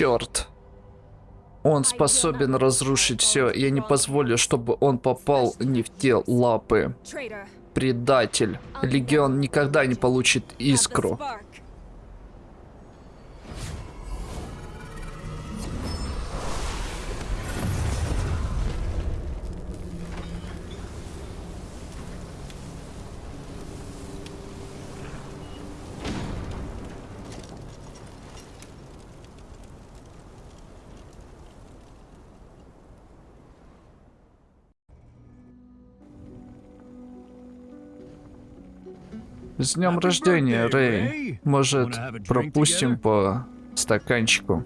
Черт. Он способен разрушить все. Я не позволю, чтобы он попал не в те лапы. Предатель. Легион никогда не получит искру. С днем рождения, Рэй. Может, пропустим по стаканчику?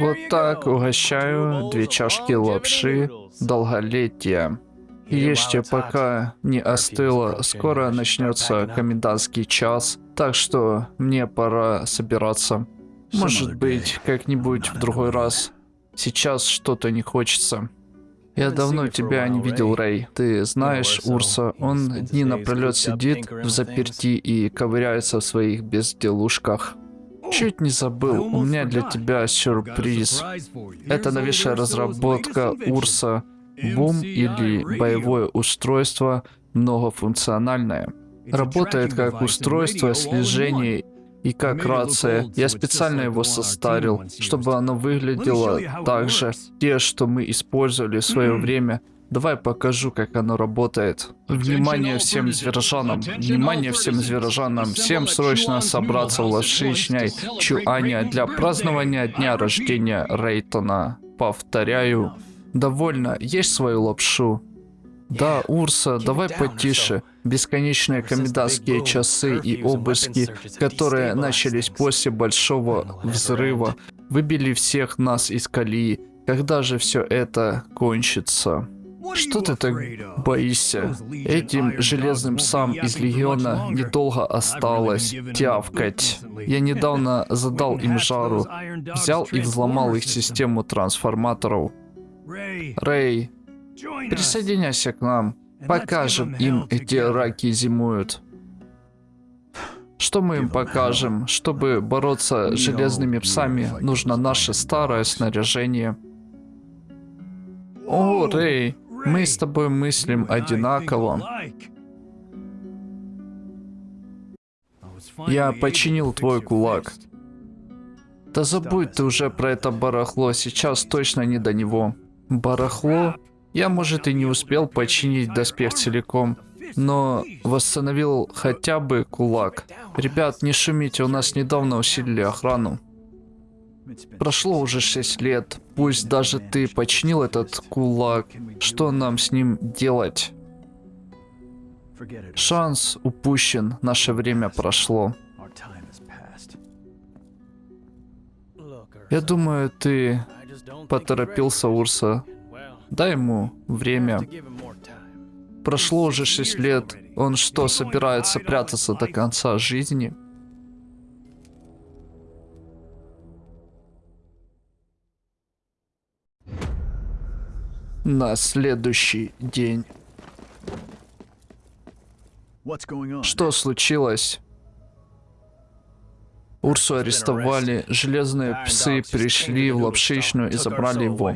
Вот так угощаю две чашки лапши долголетия. Ешьте, пока не остыло. Скоро начнется комендантский час, так что мне пора собираться. Может быть, как-нибудь в другой раз. Сейчас что-то не хочется. Я давно тебя не видел, Рэй. Ты знаешь Урса, он дни напролет сидит в заперти и ковыряется в своих безделушках. Чуть не забыл, у меня для тебя сюрприз. Это новейшая разработка Урса Бум или боевое устройство многофункциональное. Работает как устройство слежения и как рация. Я специально его состарил, чтобы оно выглядело так же. Те, что мы использовали в свое время. Давай покажу, как оно работает. Внимание всем зверожанам. Внимание всем зверожанам. Всем срочно собраться в Лошичной Чуаня для празднования дня рождения Рейтона. Повторяю. Довольно, есть свою лапшу. Да, Урса, давай потише. Бесконечные комендантские часы и обыски, которые начались после большого взрыва, выбили всех нас из колеи. Когда же все это кончится? Что ты так боишься? Этим железным псам из Легиона недолго осталось тявкать. Я недавно задал им жару, взял и взломал их систему трансформаторов. Рэй, Присоединяйся к нам. Покажем им, где раки зимуют. Что мы им покажем? Чтобы бороться с железными псами, нужно наше старое снаряжение. О, Рэй, мы с тобой мыслим одинаково. Я починил твой кулак. Да забудь ты уже про это барахло, сейчас точно не до него. Барахло? Я, может, и не успел починить доспех целиком, но восстановил хотя бы кулак. Ребят, не шумите, у нас недавно усилили охрану. Прошло уже 6 лет, пусть даже ты починил этот кулак, что нам с ним делать? Шанс упущен, наше время прошло. Я думаю, ты поторопился, Урса. Дай ему время. Прошло уже 6 лет. Он что, собирается прятаться до конца жизни? На следующий день. Что случилось? Урсу арестовали, железные псы пришли в лапшичную и забрали его.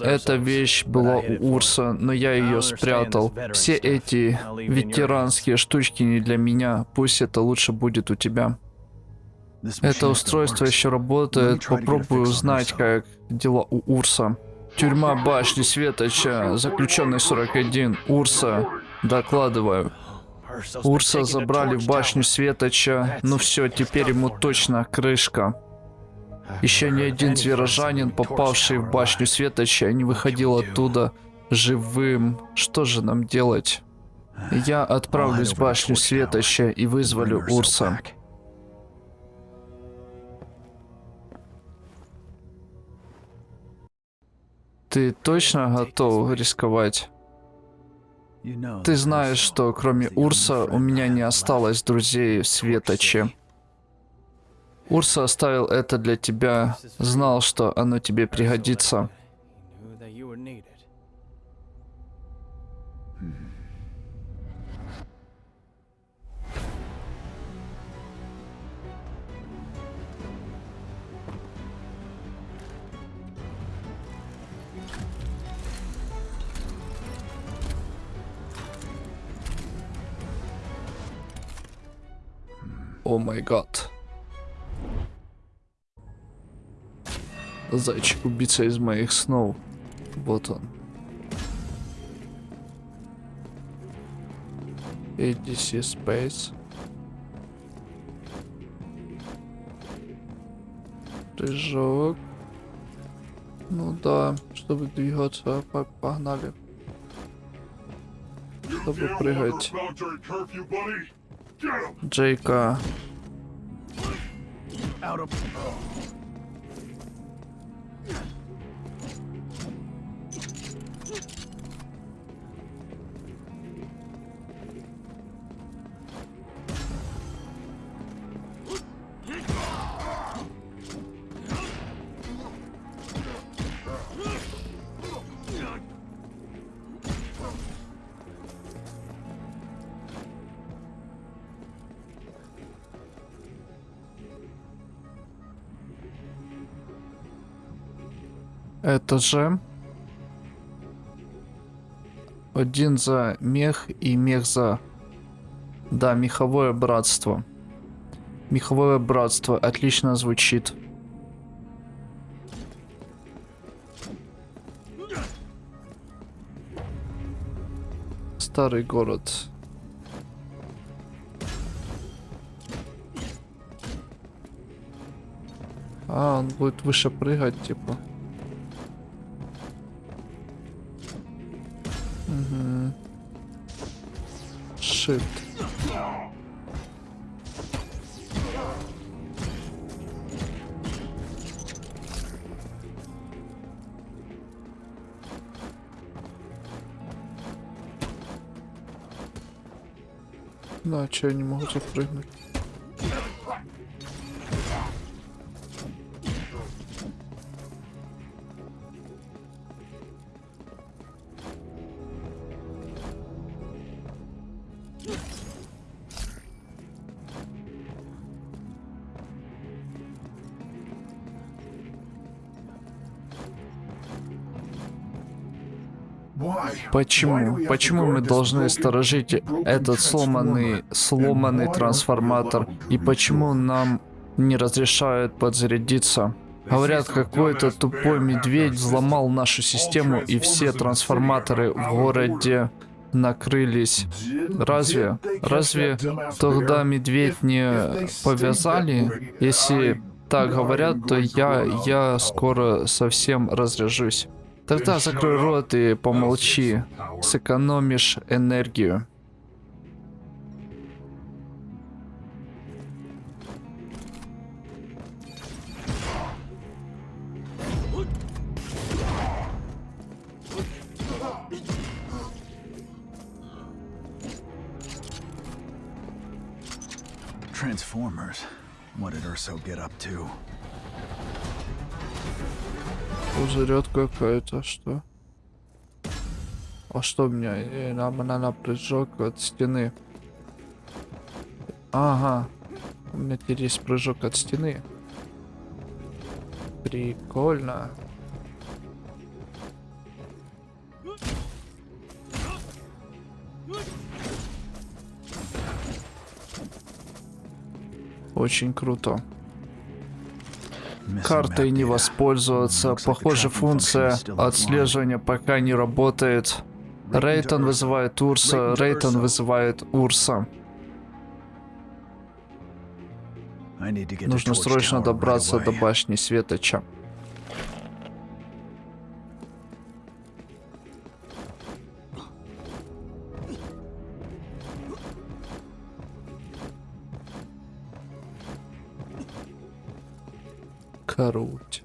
Эта вещь была у Урса, но я ее спрятал. Все эти ветеранские штучки не для меня. Пусть это лучше будет у тебя. Это устройство еще работает. Попробую узнать, как дела у Урса. Тюрьма башни Светоча, заключенный 41. Урса, докладываю. Урса забрали в башню Светоча. Ну все, теперь ему точно крышка. Еще ни один зверожанин, попавший в башню Светоча, не выходил оттуда живым. Что же нам делать? Я отправлюсь в башню Светоча и вызволю Урса. Ты точно готов рисковать? Ты знаешь, что кроме Урса у меня не осталось друзей в Светоче. Урса оставил это для тебя, знал, что оно тебе пригодится. О май гад. Зайчик убийца из моих снов. Вот он. ADC Space. Прыжок. Ну да, чтобы двигаться, по- погнали. Чтобы прыгать. Джейка. Это же один за мех и мех за... Да, меховое братство. Меховое братство отлично звучит. Старый город. А, он будет выше прыгать, типа. Шит. Да, че я не могу запрыгнуть? Почему? Почему мы должны сторожить этот сломанный, сломанный трансформатор? И почему нам не разрешают подзарядиться? Говорят, какой-то тупой медведь взломал нашу систему и все трансформаторы в городе накрылись. Разве? Разве тогда медведь не повязали? Если так говорят, то я, я скоро совсем разряжусь. Тогда закрой рот и помолчи. Сэкономишь энергию. Did Urso get up to? Пузырет какая-то, что? А что у меня? Э, Нам надо прыжок от стены. Ага. У меня теперь есть прыжок от стены. Прикольно. Очень круто. Картой не воспользоваться. Похоже, функция отслеживания пока не работает. Рейтон вызывает Урса, Рейтон вызывает Урса. Нужно срочно добраться до башни Светоча. Круть.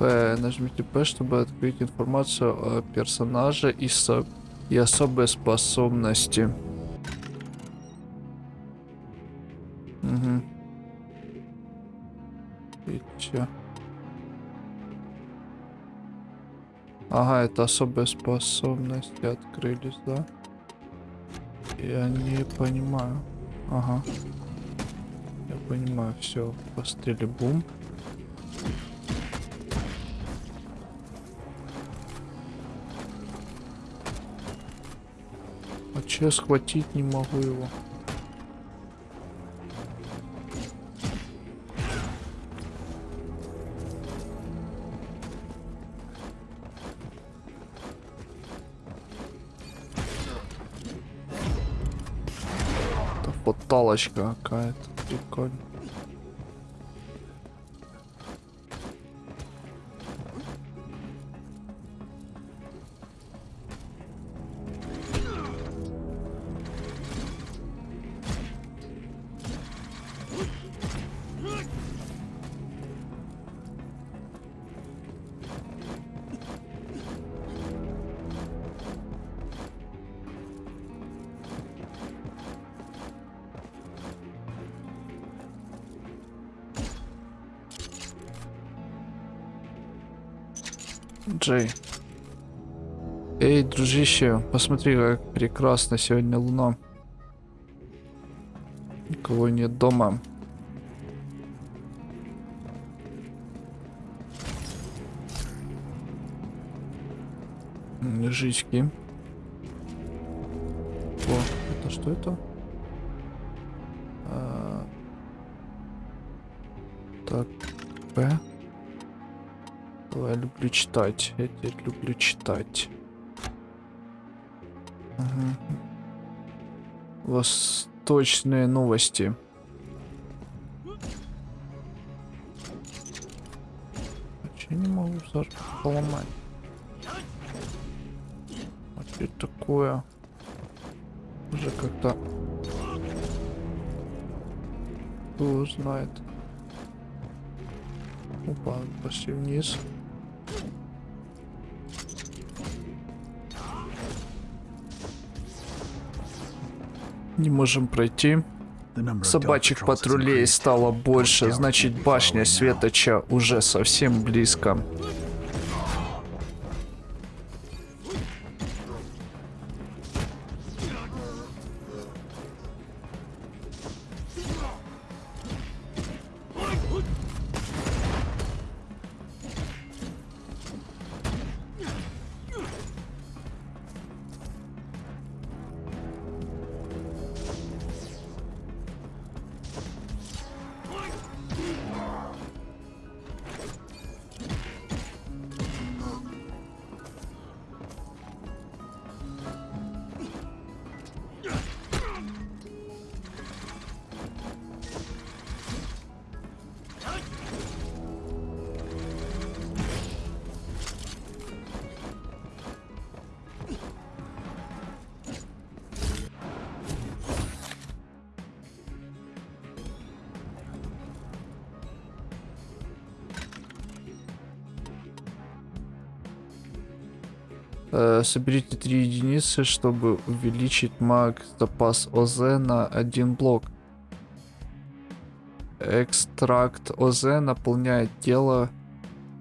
П. Нажмите П, чтобы открыть информацию о персонаже и, со... и особые способности. Угу. И чё? Ага, это особые способности открылись, да? Я не понимаю. Ага. Я понимаю, все, пострели бум. А че схватить не могу его? Фоталочка какая-то. Прикольно. Джей. Эй, дружище, посмотри, как прекрасно сегодня луна. Никого нет дома. Лежички. О, это что это? А, Так, П. Я люблю читать. Я теперь люблю читать. Ага. Восточные новости. Вообще не могу поломать. А что это такое? Уже как-то... Кто знает. Опа, пошли вниз. Не можем пройти. Собачьих патрулей стало больше, значит башня. Светоча уже совсем близко. Э, соберите три единицы, чтобы увеличить маг запас ОЗ на один блок. Экстракт ОЗ наполняет тело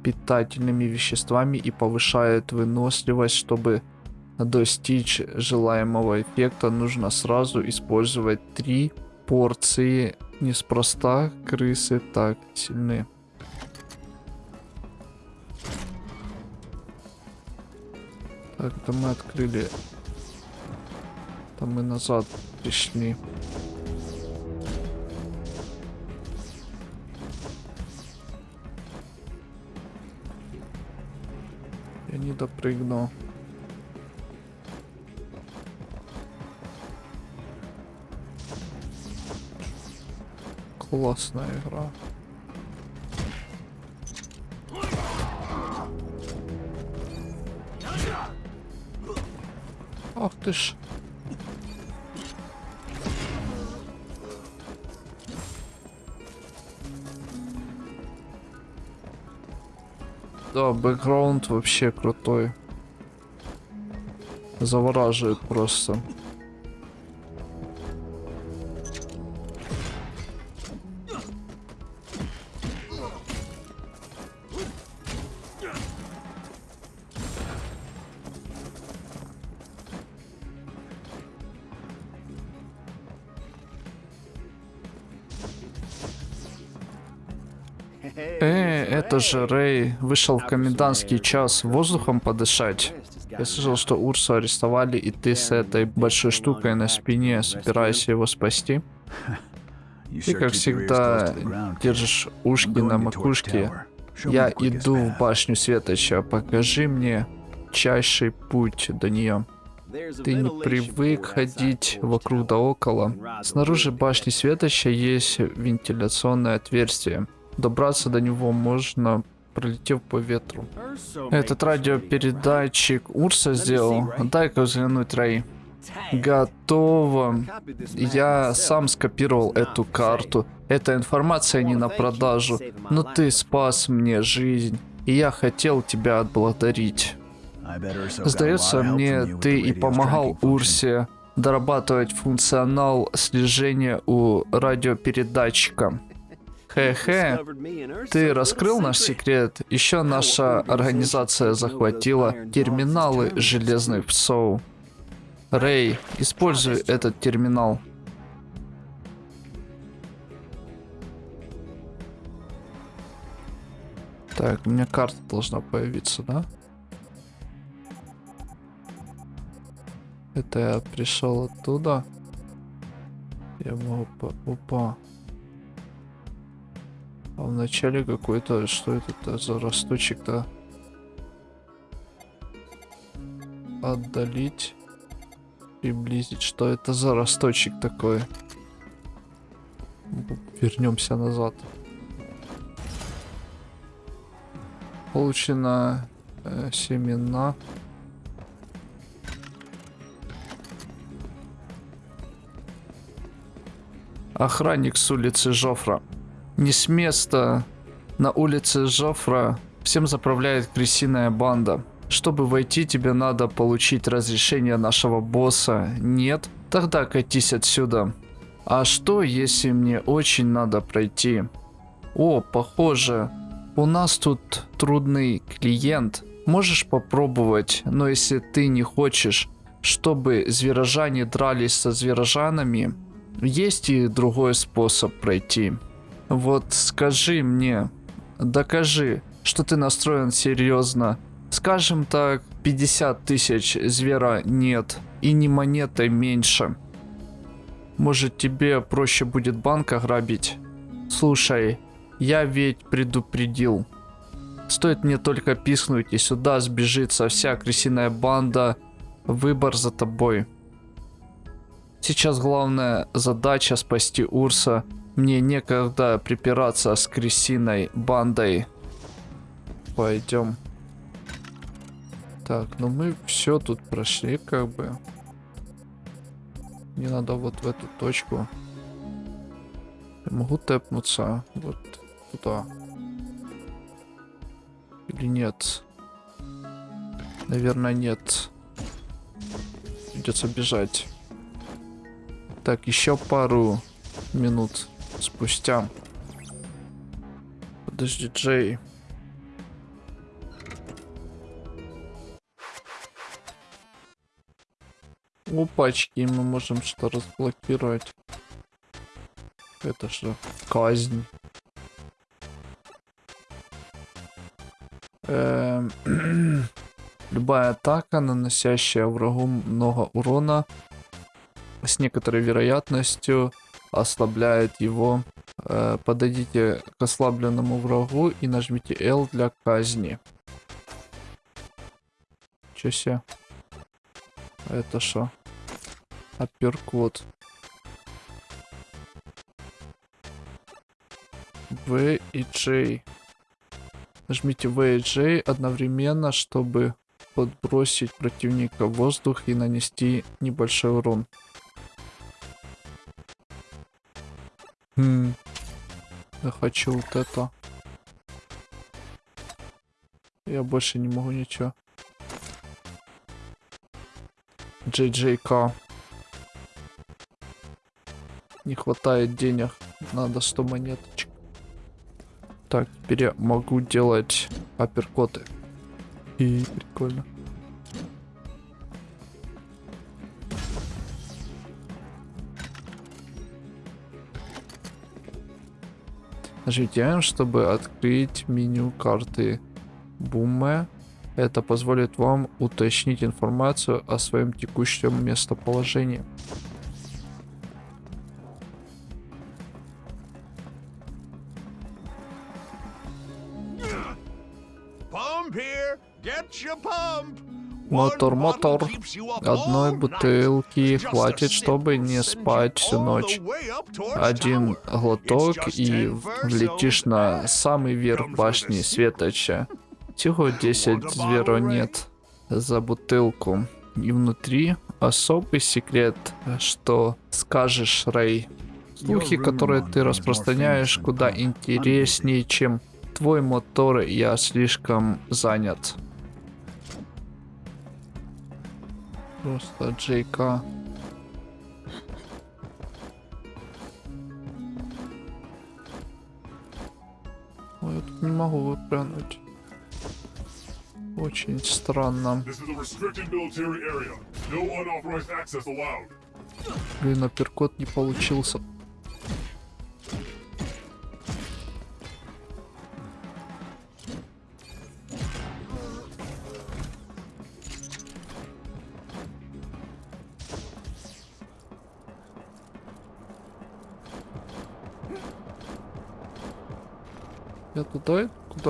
питательными веществами и повышает выносливость, чтобы достичь желаемого эффекта, нужно сразу использовать три порции. Неспроста крысы так сильны. Так, это мы открыли. Там мы назад пришли. Я не допрыгнул. Классная игра. Ты ж. Да, бэкграунд вообще крутой. Завораживает просто. Же Рэй вышел в комендантский час воздухом подышать. Я слышал, что Урсу арестовали, и ты с этой большой штукой на спине собираешься его спасти. Ты, как всегда, держишь ушки на макушке. Я иду в башню Светоча. Покажи мне чайший путь до нее. Ты не привык ходить вокруг да около. Снаружи башни Светоча есть вентиляционное отверстие. Добраться до него можно, пролетев по ветру. Этот радиопередатчик Урса сделал. Дай-ка взглянуть, Рэй. Готово. Я сам скопировал эту карту. Эта информация не на продажу. Но ты спас мне жизнь. И я хотел тебя отблагодарить. Сдается мне, ты и помогал Урсе дорабатывать функционал слежения у радиопередатчика. Хе-хе, ты раскрыл наш секрет. Еще наша организация захватила терминалы железных псов. Рэй, используй этот терминал. Так, у меня карта должна появиться, да? Это я пришел оттуда. Я могу. Опа. А вначале какой-то... Что это за росточек-то? Отдалить. Приблизить. Что это за росточек такой? Вернемся назад. Получено э, семена. Охранник с улицы Жофра. Не с места. На улице Жофра всем заправляет крысиная банда. Чтобы войти, тебе надо получить разрешение нашего босса. Нет? Тогда катись отсюда. А что, если мне очень надо пройти? О, похоже. У нас тут трудный клиент. Можешь попробовать, но если ты не хочешь, чтобы зверожане дрались со зверожанами, есть и другой способ пройти. Вот скажи мне, докажи, что ты настроен серьезно. Скажем так, 50 тысяч звера нет, и ни монетой меньше. Может тебе проще будет банк ограбить? Слушай, я ведь предупредил. Стоит мне только пискнуть, и сюда сбежится вся крысиная банда. Выбор за тобой. Сейчас главная задача спасти Урса. Мне некогда припираться с крысиной бандой. Пойдем. Так, ну мы все тут прошли, как бы. Мне надо вот в эту точку. Я могу тэпнуться вот туда. Или нет? Наверное, нет. Придется бежать. Так, еще пару минут спустя. Подожди, Джей. Опачки, мы можем что разблокировать. Это что? Казнь. Эм... Любая атака, наносящая врагу много урона, с некоторой вероятностью ослабляет его. Э, подойдите к ослабленному врагу и нажмите L для казни. Че себе? Это что? Апперкот. В и J. Нажмите В и J одновременно, чтобы подбросить противника в воздух и нанести небольшой урон. Хм. Я хочу вот это. Я больше не могу ничего. JJK. Не хватает денег. Надо 100 монеточек. Так, теперь я могу делать апперкоты. И прикольно. Нажмите чтобы открыть меню карты Буме. Это позволит вам уточнить информацию о своем текущем местоположении. Мотор, мотор. Одной бутылки хватит, чтобы не спать всю ночь. Один глоток и 10 в- versos влетишь на самый верх башни Светоча. Всего 10 зверонет за бутылку. И внутри особый секрет, что скажешь, Рэй. Слухи, которые ты распространяешь, куда интереснее, чем твой мотор, я слишком занят. Просто Джейка. Ой, я тут не могу выпрыгнуть. Очень странно. Блин, апперкот не получился.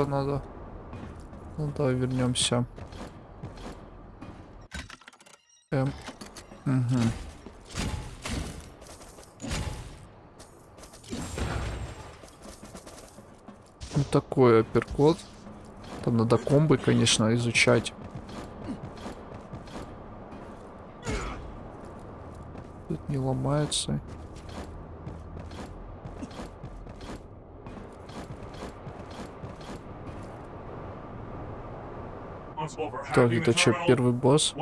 Куда надо? Ну давай вернемся. Эм. Угу. Ну такой апперкот. Там надо комбы, конечно, изучать. Тут не ломается. Так, это что, первый босс?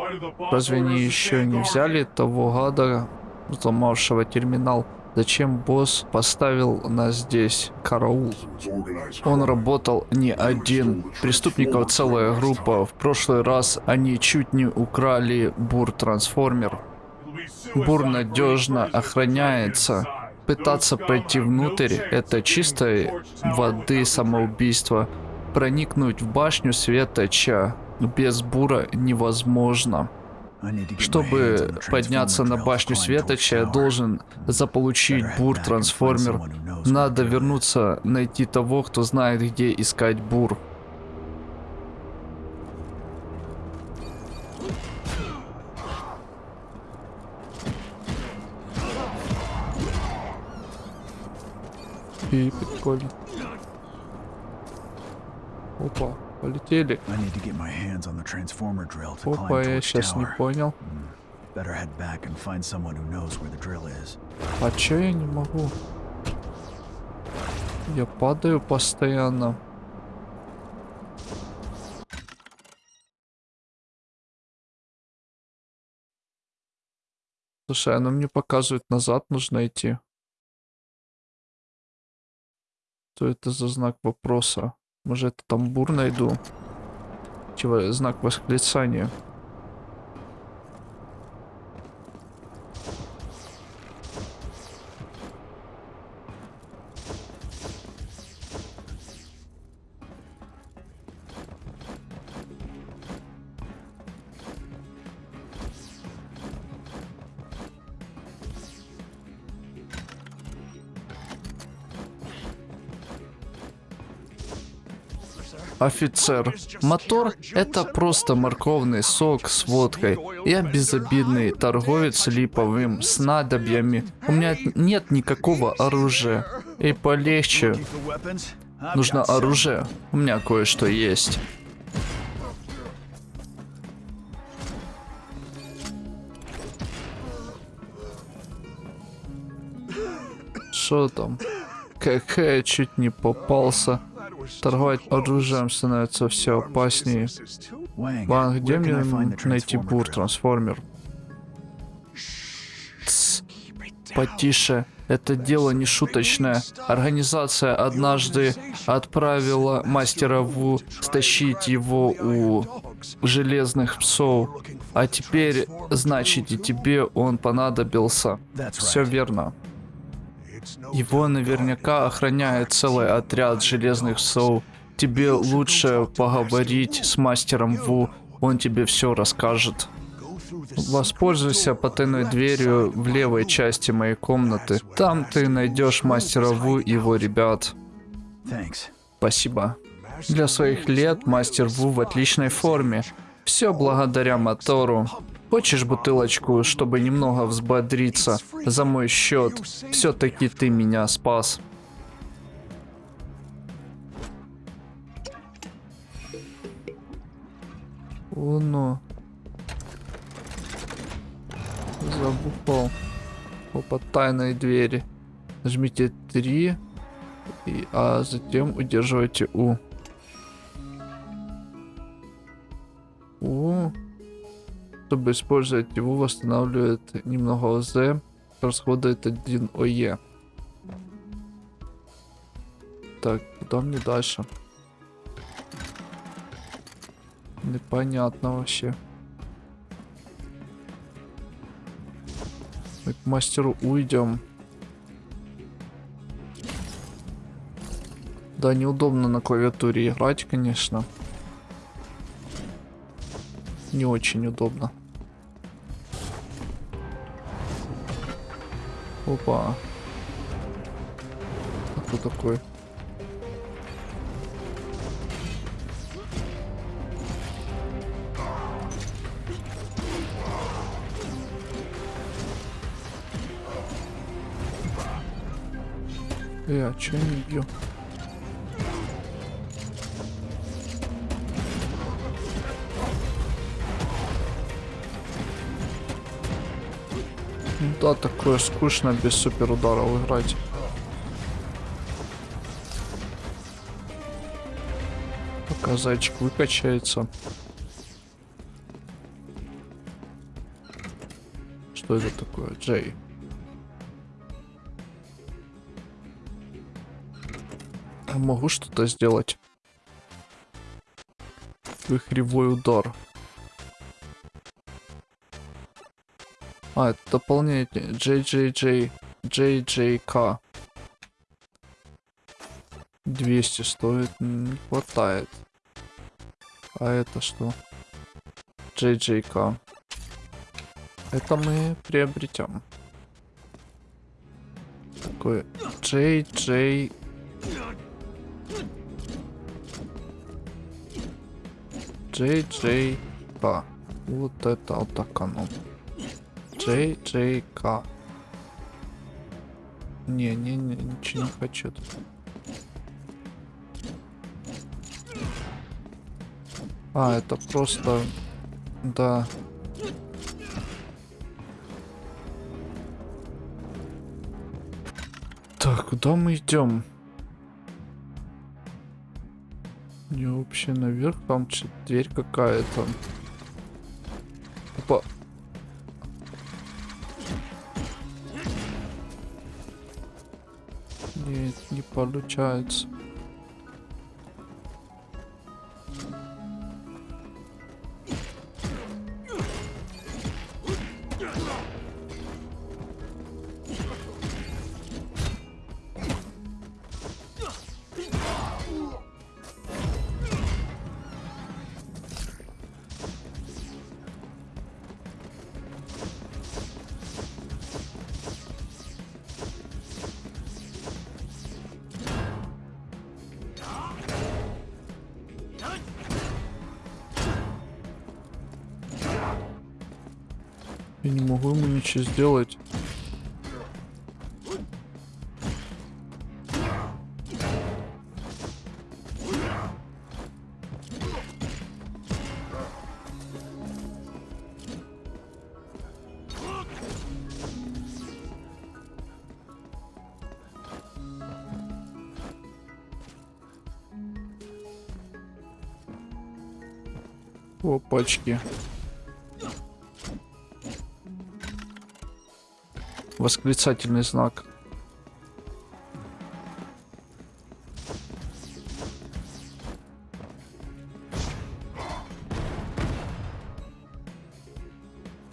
Разве они еще не взяли того гада, взломавшего терминал? Зачем босс поставил нас здесь? Караул. Он работал не один. Преступников целая группа. В прошлый раз они чуть не украли бур-трансформер. Бур надежно охраняется. Пытаться пройти внутрь это чистой воды самоубийство. Проникнуть в башню Светоча без бура невозможно. Чтобы подняться на башню Светоча, я должен заполучить Better head бур back and find трансформер. someone who knows where Надо вернуться, найти того, кто знает, где искать бур. И прикольно. Опа, полетели. Опа, я сейчас не понял. А чё я не могу? Я падаю постоянно. Слушай, оно мне показывает назад нужно идти. Что это за знак вопроса? Может, это там бур найду? Чего, знак восклицания. Офицер, мотор — это просто морковный сок с водкой. Я безобидный торговец липовым снадобьями. У меня нет никакого оружия. И полегче. Нужно оружие. У меня кое-что есть. Что там? Какая чуть не попался. Торговать оружием становится все опаснее. Ван, где мне найти бур трансформер? Потише. Это дело не шуточное. Организация однажды отправила мастера Ву стащить его у железных псов. А теперь, значит, и тебе он понадобился. Все верно. Его наверняка охраняет целый отряд железных псов. тебе лучше поговорить с мастером Ву, он тебе все расскажет. Воспользуйся потайной дверью в левой части моей комнаты. Там ты найдешь мастера Ву и его ребят. Спасибо. Для своих лет мастер Ву в отличной форме. Все благодаря мотору. Хочешь бутылочку, чтобы немного взбодриться? За мой счет. Все-таки ты меня спас. О, ну. Забухал. Опа, тайной двери. Нажмите 3, и, а затем удерживайте У. У. Чтобы использовать его, восстанавливает немного ОЗ, расходует 1 ОЕ. Так, куда мне дальше? Непонятно вообще. Мы к мастеру уйдем. Да, неудобно на клавиатуре играть, конечно. Не очень удобно. Опа. А кто такой? Э, а я не бью? Да, такое скучно без супер ударов играть. Пока зайчик выкачается. Что это такое? Джей. А Могу что-то сделать? Вихревой удар. А, это дополнение. JJJ. JJK. 200 стоит. Не хватает. А это что? JJK. Это мы приобретем. Такое JJ... JJK. Вот это вот так оно. JJK. Не, не, не, ничего не хочу. тут. А, это просто... Да. Так, куда мы идем? Не вообще наверх, там дверь какая-то. Опа. Нет, не получается. Ничего сделать. Опачки. Восклицательный знак.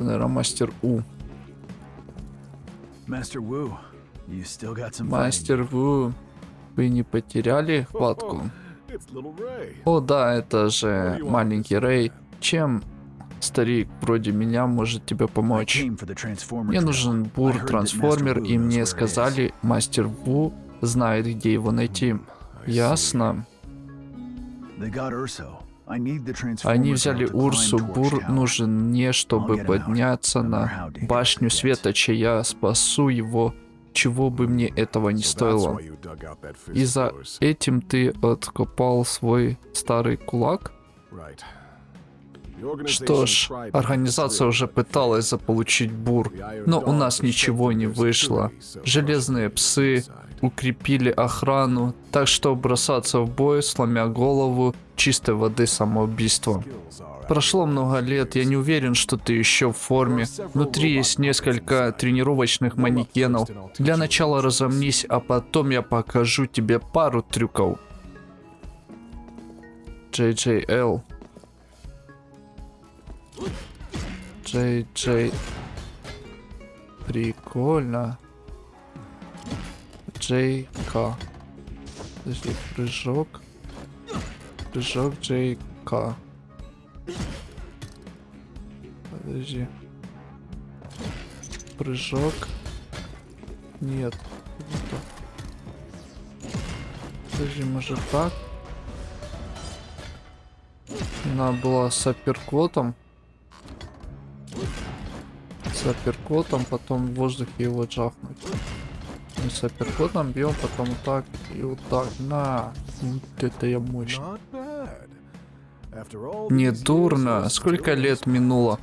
Наверное, мастер У. Some fighting. Мастер Ву, вы не потеряли хватку? О да, это же маленький Рэй. Чем старик вроде меня может тебе помочь? Мне нужен I бур heard that Master трансформер, Wu и мне сказали, мастер Ву знает, где его найти. Ясно. Они взяли Урсу. Бур нужен мне, чтобы подняться на башню. Светоча. Я спасу его, чего бы мне этого не стоило. И за этим ты откопал свой старый кулак? Что ж, организация уже пыталась заполучить бур, но у нас ничего не вышло. Железные псы укрепили охрану, так что бросаться в бой, сломя голову, чистой воды самоубийство. Прошло много лет, я не уверен, что ты еще в форме. Внутри есть несколько тренировочных манекенов. Для начала разомнись, а потом я покажу тебе пару трюков. JJL. JJ. Прикольно. JK. Подожди, прыжок. Прыжок JK. Подожди. Прыжок. Нет. Подожди, может так? Она была с апперкотом. С апперкотом, потом в воздухе его джахнуть. Мы с апперкотом бьем, потом так и вот так. На. Вот это я all Не дурно. Сколько лет минуло?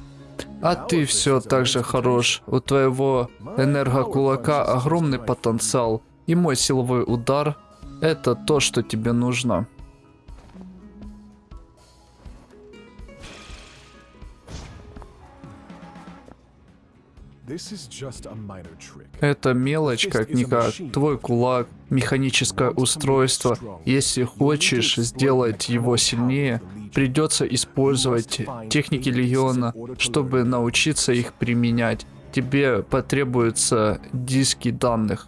А ты все так же хорош. У твоего энергокулака огромный потенциал. И мой силовой удар — это то, что тебе нужно. Это мелочь, как-никак. Твой кулак, механическое устройство. Если хочешь сделать его сильнее, придется использовать техники Легиона, чтобы научиться их применять. Тебе потребуются диски данных.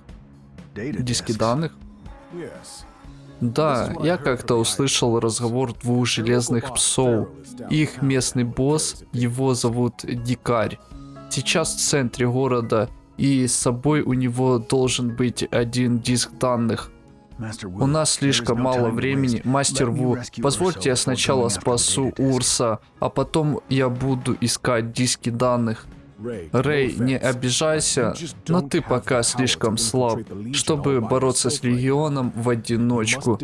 Диски данных? Да, я как-то услышал разговор двух железных псов. Их местный босс, его зовут Дикарь. Сейчас в центре города, и с собой у него должен быть один диск данных. У нас слишком мало времени. Мастер Ву, позвольте я сначала спасу. Урса, а потом я буду искать диски данных. Рэй, не обижайся, но ты пока слишком слаб, чтобы бороться с. Легионом в одиночку.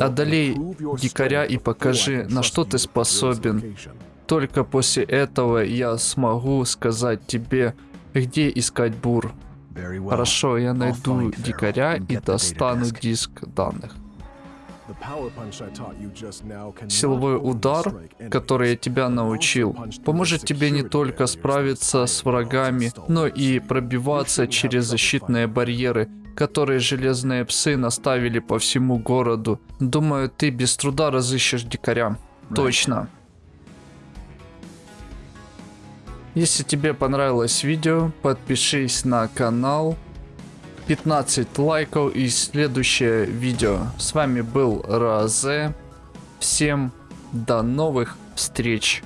Одолей дикаря и покажи, на что ты способен. Только после этого я смогу сказать тебе, где искать бур. Хорошо, я найду дикаря и достану диск данных. Силовой удар, который я тебя научил, поможет тебе не только справиться с врагами, но и пробиваться через защитные барьеры, которые железные псы наставили по всему городу. Думаю, ты без труда разыщешь дикаря. Точно. Если тебе понравилось видео, подпишись на канал. 15 лайков и следующее видео. С вами был Розе. Всем до новых встреч.